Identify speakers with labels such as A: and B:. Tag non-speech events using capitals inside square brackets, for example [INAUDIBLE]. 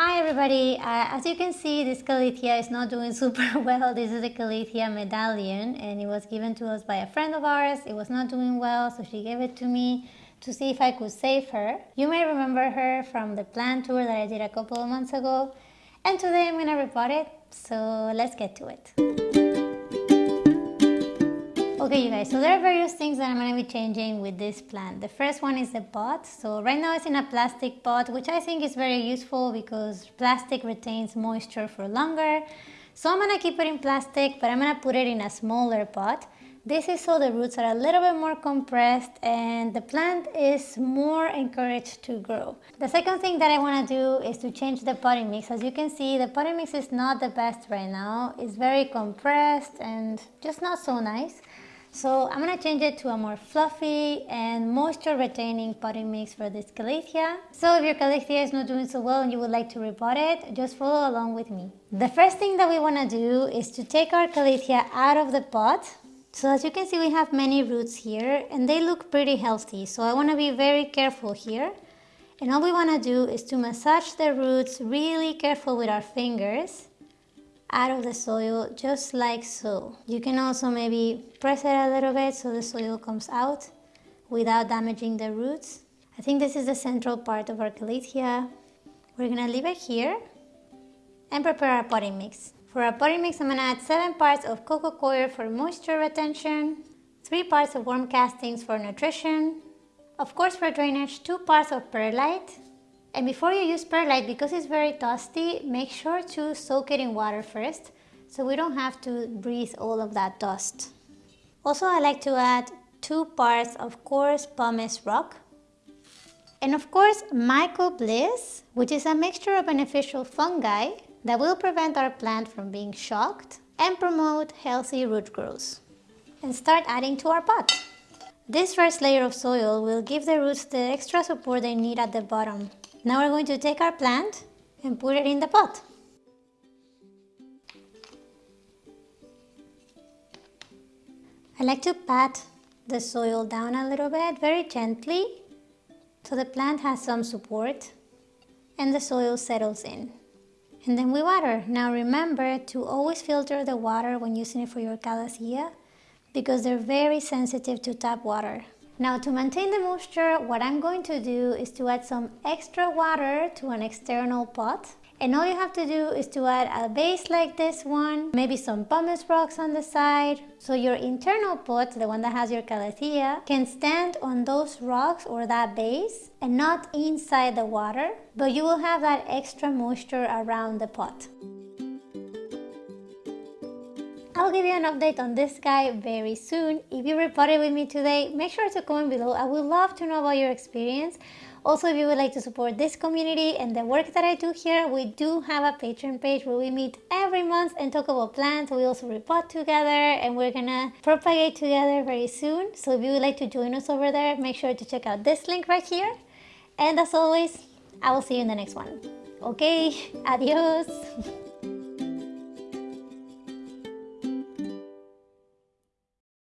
A: Hi everybody, uh, as you can see this Calathea is not doing [LAUGHS] super well. This is a Calathea medallion and it was given to us by a friend of ours. It was not doing well so she gave it to me to see if I could save her. You may remember her from the plant tour that I did a couple of months ago and today I'm gonna repot it so let's get to it. Okay you guys, so there are various things that I'm going to be changing with this plant. The first one is the pot. So right now it's in a plastic pot which I think is very useful because plastic retains moisture for longer. So I'm going to keep it in plastic but I'm going to put it in a smaller pot. This is so the roots are a little bit more compressed and the plant is more encouraged to grow. The second thing that I want to do is to change the potting mix. As you can see, the potting mix is not the best right now. It's very compressed and just not so nice. So I'm going to change it to a more fluffy and moisture retaining potting mix for this Calathea. So if your Calathea is not doing so well and you would like to repot it, just follow along with me. The first thing that we want to do is to take our Calathea out of the pot. So as you can see we have many roots here and they look pretty healthy. So I want to be very careful here. And all we want to do is to massage the roots really careful with our fingers out of the soil just like so. You can also maybe press it a little bit so the soil comes out without damaging the roots. I think this is the central part of our calathea. We're gonna leave it here and prepare our potting mix. For our potting mix, I'm gonna add 7 parts of coco coir for moisture retention, 3 parts of worm castings for nutrition, of course for drainage, 2 parts of perlite, and before you use perlite, because it's very dusty, make sure to soak it in water first so we don't have to breathe all of that dust. Also, I like to add two parts of coarse pumice rock. And of course, mycobliss, which is a mixture of beneficial fungi that will prevent our plant from being shocked and promote healthy root growth. And start adding to our pot. This first layer of soil will give the roots the extra support they need at the bottom now we're going to take our plant and put it in the pot. I like to pat the soil down a little bit, very gently, so the plant has some support and the soil settles in. And then we water. Now remember to always filter the water when using it for your calathea because they're very sensitive to tap water. Now to maintain the moisture, what I'm going to do is to add some extra water to an external pot. And all you have to do is to add a base like this one, maybe some pumice rocks on the side. So your internal pot, the one that has your calathea, can stand on those rocks or that base and not inside the water, but you will have that extra moisture around the pot. I'll give you an update on this guy very soon. If you repotted with me today, make sure to comment below. I would love to know about your experience. Also, if you would like to support this community and the work that I do here, we do have a Patreon page where we meet every month and talk about plants. We also repot together and we're gonna propagate together very soon. So if you would like to join us over there, make sure to check out this link right here. And as always, I will see you in the next one. Okay, [LAUGHS] adios. [LAUGHS]